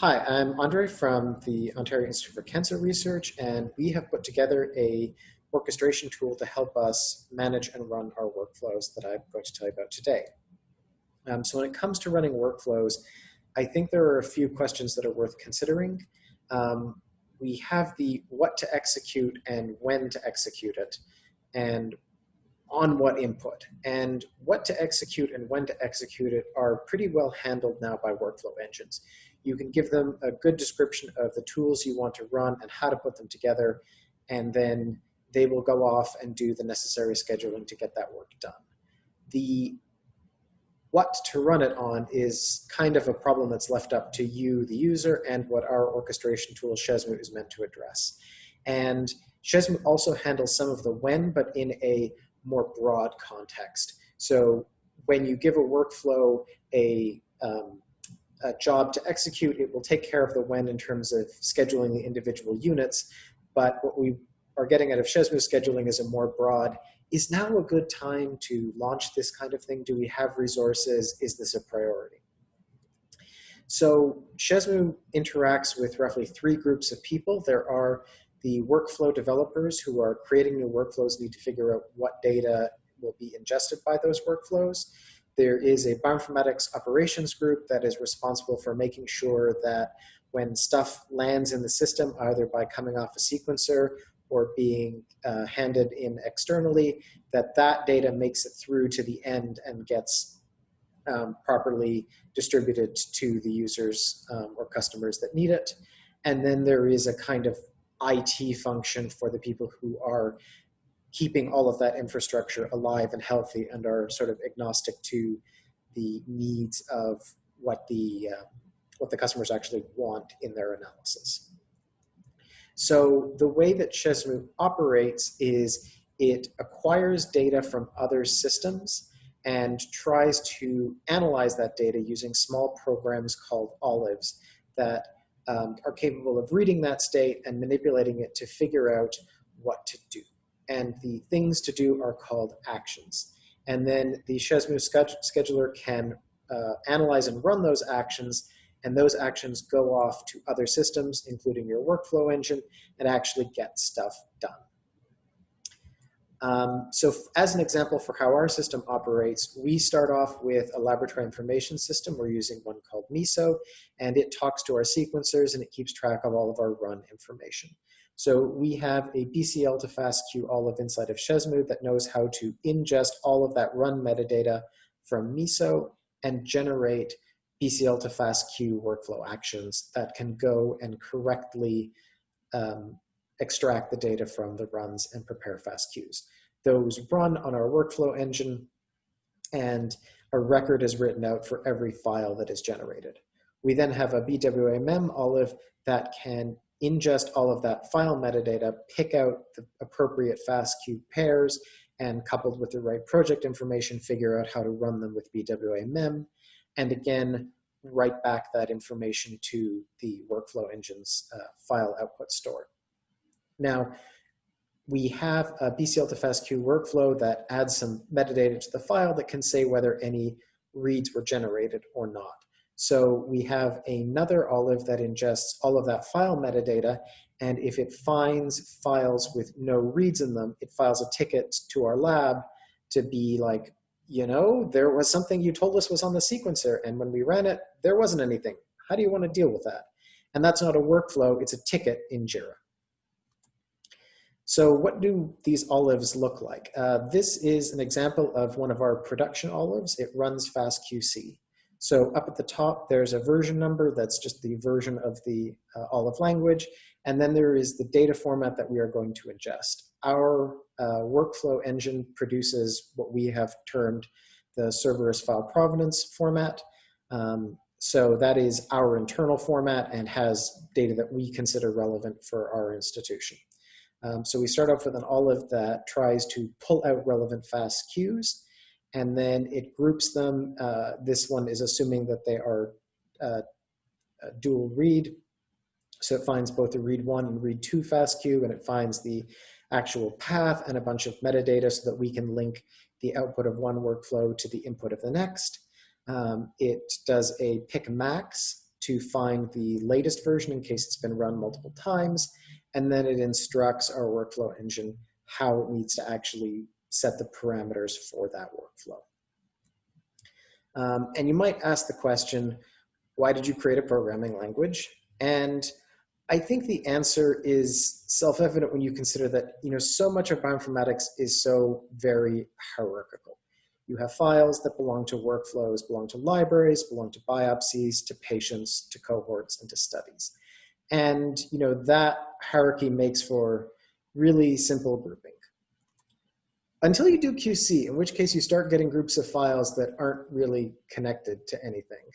Hi, I'm Andre from the Ontario Institute for Cancer Research, and we have put together a orchestration tool to help us manage and run our workflows that I'm going to tell you about today. Um, so when it comes to running workflows, I think there are a few questions that are worth considering. Um, we have the what to execute and when to execute it, and on what input. And what to execute and when to execute it are pretty well handled now by workflow engines. You can give them a good description of the tools you want to run and how to put them together, and then they will go off and do the necessary scheduling to get that work done. The what to run it on is kind of a problem that's left up to you, the user, and what our orchestration tool Shesmu is meant to address. And Shesmu also handles some of the when, but in a more broad context. So when you give a workflow a, um, a job to execute, it will take care of the when in terms of scheduling the individual units. But what we are getting out of Shesmu scheduling is a more broad, is now a good time to launch this kind of thing? Do we have resources? Is this a priority? So Shesmu interacts with roughly three groups of people. There are the workflow developers who are creating new workflows need to figure out what data will be ingested by those workflows. There is a bioinformatics operations group that is responsible for making sure that when stuff lands in the system, either by coming off a sequencer or being uh, handed in externally, that that data makes it through to the end and gets um, properly distributed to the users um, or customers that need it. And then there is a kind of IT function for the people who are keeping all of that infrastructure alive and healthy and are sort of agnostic to the needs of what the uh, what the customers actually want in their analysis. So the way that Shesmu operates is it acquires data from other systems and tries to analyze that data using small programs called olives that um, are capable of reading that state and manipulating it to figure out what to do. And the things to do are called actions. And then the Shesmu scheduler can uh, analyze and run those actions, and those actions go off to other systems, including your workflow engine, and actually get stuff done. Um, so as an example for how our system operates, we start off with a laboratory information system. We're using one called MISO, and it talks to our sequencers and it keeps track of all of our run information. So we have a BCL to FASTQ olive inside of Shesmu that knows how to ingest all of that run metadata from MISO and generate BCL to FASTQ workflow actions that can go and correctly um, extract the data from the runs and prepare FASTQs. Those run on our workflow engine and a record is written out for every file that is generated. We then have a BWA-MEM olive that can ingest all of that file metadata, pick out the appropriate FASTQ pairs, and coupled with the right project information, figure out how to run them with BWA-MEM, and again, write back that information to the workflow engine's uh, file output store. Now, we have a BCL to FASTQ workflow that adds some metadata to the file that can say whether any reads were generated or not. So we have another Olive that ingests all of that file metadata, and if it finds files with no reads in them, it files a ticket to our lab to be like, you know, there was something you told us was on the sequencer, and when we ran it, there wasn't anything. How do you want to deal with that? And that's not a workflow, it's a ticket in JIRA. So what do these olives look like? Uh, this is an example of one of our production olives. It runs FastQC. So up at the top, there's a version number that's just the version of the uh, olive language. And then there is the data format that we are going to ingest. Our uh, workflow engine produces what we have termed the serverless file provenance format. Um, so that is our internal format and has data that we consider relevant for our institution. Um, so we start off with an olive that tries to pull out relevant FASTQs, and then it groups them. Uh, this one is assuming that they are uh, dual read. So it finds both the read one and read two FASTQ, and it finds the actual path and a bunch of metadata so that we can link the output of one workflow to the input of the next. Um, it does a pick max to find the latest version in case it's been run multiple times, and then it instructs our workflow engine how it needs to actually set the parameters for that workflow. Um, and you might ask the question, why did you create a programming language? And I think the answer is self-evident when you consider that you know so much of bioinformatics is so very hierarchical. You have files that belong to workflows, belong to libraries, belong to biopsies, to patients, to cohorts, and to studies. And you know that hierarchy makes for really simple grouping. Until you do QC, in which case you start getting groups of files that aren't really connected to anything.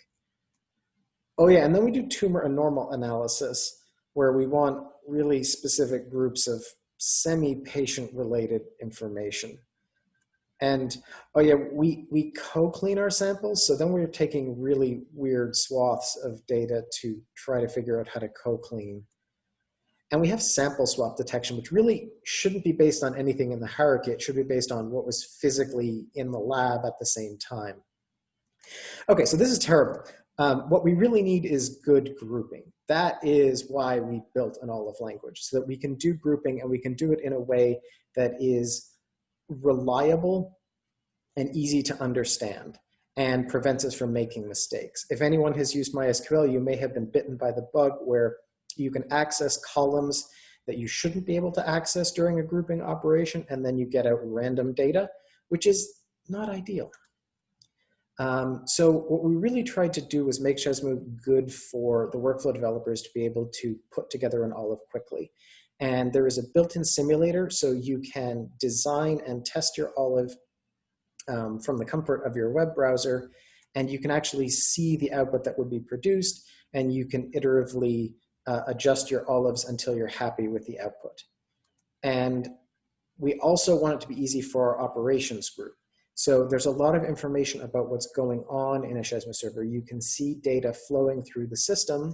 Oh yeah, and then we do tumor and normal analysis where we want really specific groups of semi-patient related information. And oh yeah, we, we co-clean our samples. So then we're taking really weird swaths of data to try to figure out how to co-clean. And we have sample swap detection, which really shouldn't be based on anything in the hierarchy. It should be based on what was physically in the lab at the same time. Okay, so this is terrible. Um, what we really need is good grouping. That is why we built an OLIVE language, so that we can do grouping and we can do it in a way that is reliable and easy to understand and prevents us from making mistakes. If anyone has used MySQL, you may have been bitten by the bug where you can access columns that you shouldn't be able to access during a grouping operation, and then you get out random data, which is not ideal. Um, so what we really tried to do was make Shesmu good for the workflow developers to be able to put together an Olive quickly. And there is a built-in simulator so you can design and test your Olive um, from the comfort of your web browser and you can actually see the output that would be produced and you can iteratively uh, adjust your olives until you're happy with the output. And we also want it to be easy for our operations group. So there's a lot of information about what's going on in a Shesmu server. You can see data flowing through the system.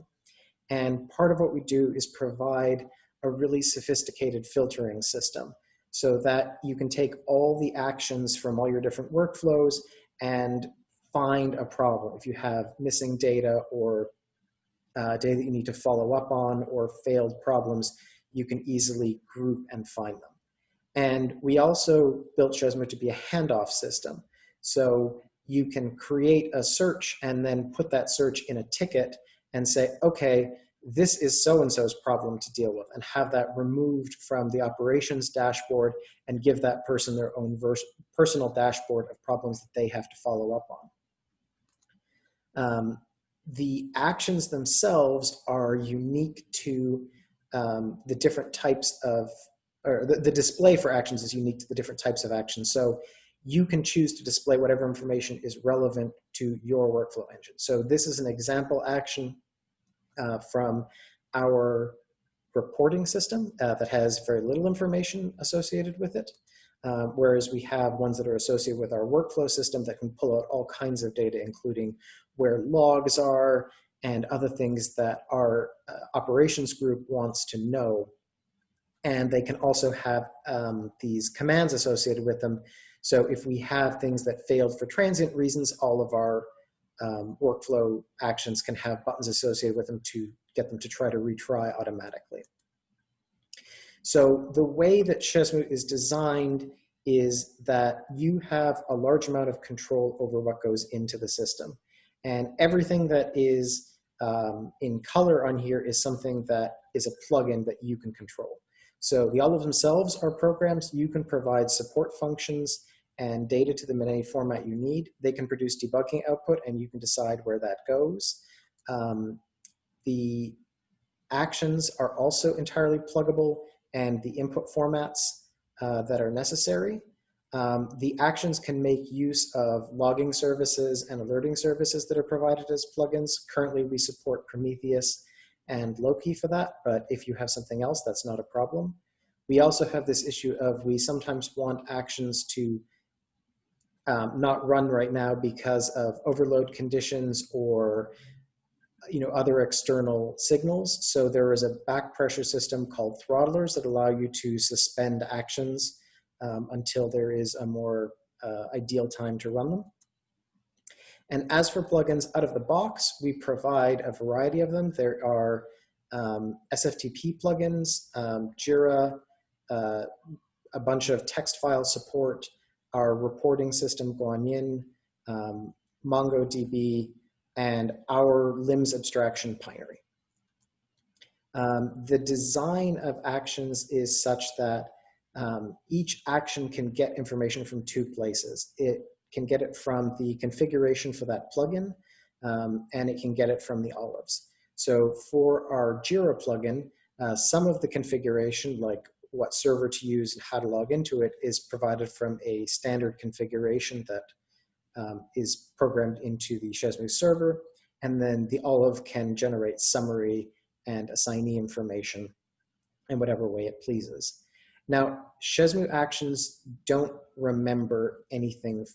And part of what we do is provide a really sophisticated filtering system so that you can take all the actions from all your different workflows and find a problem. If you have missing data or uh, data that you need to follow up on or failed problems, you can easily group and find them. And we also built Shesmu to be a handoff system. So you can create a search and then put that search in a ticket and say, okay, this is so-and-so's problem to deal with and have that removed from the operations dashboard and give that person their own personal dashboard of problems that they have to follow up on. Um, the actions themselves are unique to um, the different types of or the, the display for actions is unique to the different types of actions. So you can choose to display whatever information is relevant to your workflow engine. So this is an example action uh, from our reporting system uh, that has very little information associated with it. Uh, whereas we have ones that are associated with our workflow system that can pull out all kinds of data, including where logs are and other things that our uh, operations group wants to know and they can also have um, these commands associated with them. So if we have things that failed for transient reasons, all of our um, workflow actions can have buttons associated with them to get them to try to retry automatically. So the way that Shesmu is designed is that you have a large amount of control over what goes into the system. And everything that is um, in color on here is something that is a plugin that you can control. So the Olive themselves are programs. You can provide support functions and data to them in any format you need. They can produce debugging output and you can decide where that goes. Um, the actions are also entirely pluggable and the input formats uh, that are necessary. Um, the actions can make use of logging services and alerting services that are provided as plugins. Currently, we support Prometheus and Loki for that, but if you have something else, that's not a problem. We also have this issue of we sometimes want actions to um, not run right now because of overload conditions or you know other external signals. So there is a back pressure system called throttlers that allow you to suspend actions um, until there is a more uh, ideal time to run them. And as for plugins out of the box, we provide a variety of them. There are um, SFTP plugins, um, Jira, uh, a bunch of text file support, our reporting system, Guanyin, um, MongoDB, and our LIMS abstraction Pinery. Um, the design of actions is such that um, each action can get information from two places. It can get it from the configuration for that plugin, um, and it can get it from the olives. So for our Jira plugin, uh, some of the configuration, like what server to use and how to log into it, is provided from a standard configuration that um, is programmed into the Shesmu server. And then the olive can generate summary and assignee information in whatever way it pleases. Now, Shesmu actions don't remember anything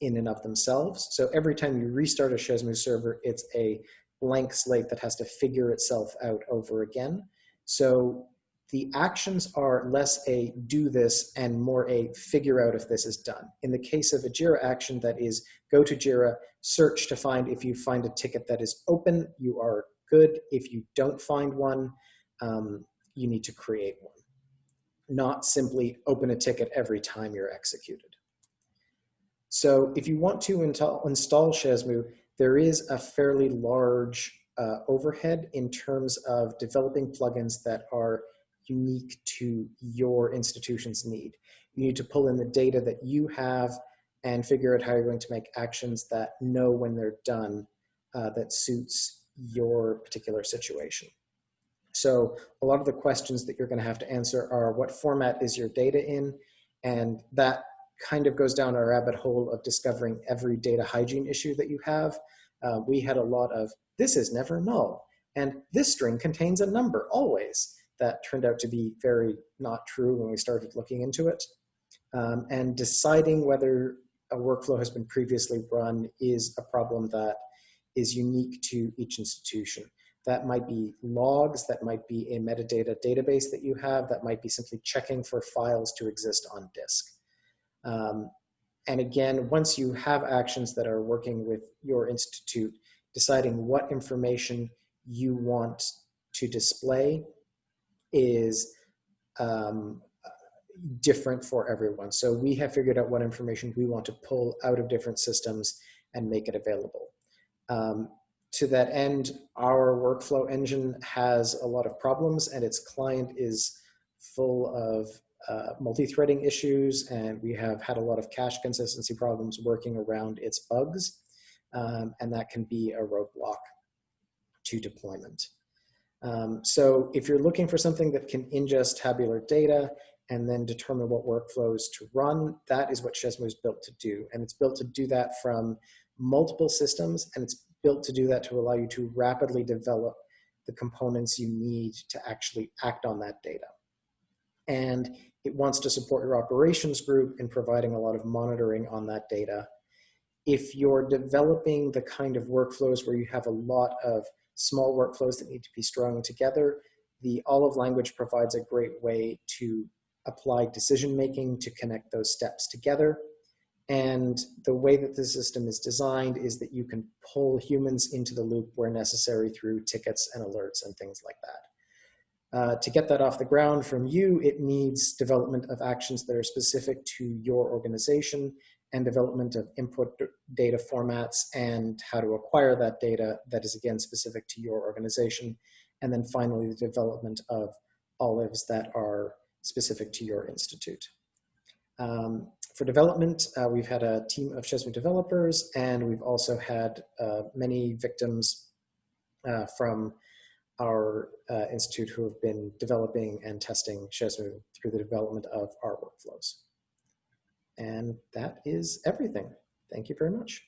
in and of themselves. So every time you restart a Shesmu server, it's a blank slate that has to figure itself out over again. So the actions are less a do this and more a figure out if this is done. In the case of a JIRA action that is go to JIRA, search to find if you find a ticket that is open, you are good. If you don't find one, um, you need to create one. Not simply open a ticket every time you're executed. So if you want to install, Shesmu, there is a fairly large uh, overhead in terms of developing plugins that are unique to your institution's need. You need to pull in the data that you have and figure out how you're going to make actions that know when they're done uh, that suits your particular situation. So a lot of the questions that you're going to have to answer are what format is your data in? And that kind of goes down a rabbit hole of discovering every data hygiene issue that you have. Uh, we had a lot of this is never null and this string contains a number always that turned out to be very not true when we started looking into it. Um, and deciding whether a workflow has been previously run is a problem that is unique to each institution. That might be logs, that might be a metadata database that you have, that might be simply checking for files to exist on disk. Um, and again, once you have actions that are working with your institute, deciding what information you want to display is um, different for everyone. So we have figured out what information we want to pull out of different systems and make it available. Um, to that end, our workflow engine has a lot of problems and its client is full of uh, multi-threading issues and we have had a lot of cache consistency problems working around its bugs. Um, and that can be a roadblock to deployment. Um, so if you're looking for something that can ingest tabular data and then determine what workflows to run, that is what Shesmu is built to do. And it's built to do that from multiple systems, and it's built to do that to allow you to rapidly develop the components you need to actually act on that data. And it wants to support your operations group in providing a lot of monitoring on that data. If you're developing the kind of workflows where you have a lot of small workflows that need to be strung together, the Olive language provides a great way to apply decision making to connect those steps together. And the way that the system is designed is that you can pull humans into the loop where necessary through tickets and alerts and things like that. Uh, to get that off the ground from you, it needs development of actions that are specific to your organization and development of input data formats and how to acquire that data that is again specific to your organization. And then finally, the development of olives that are specific to your institute. Um, for development, uh, we've had a team of Shesmu developers, and we've also had uh, many victims uh, from our uh, institute who have been developing and testing Shesmu through the development of our workflows. And that is everything. Thank you very much.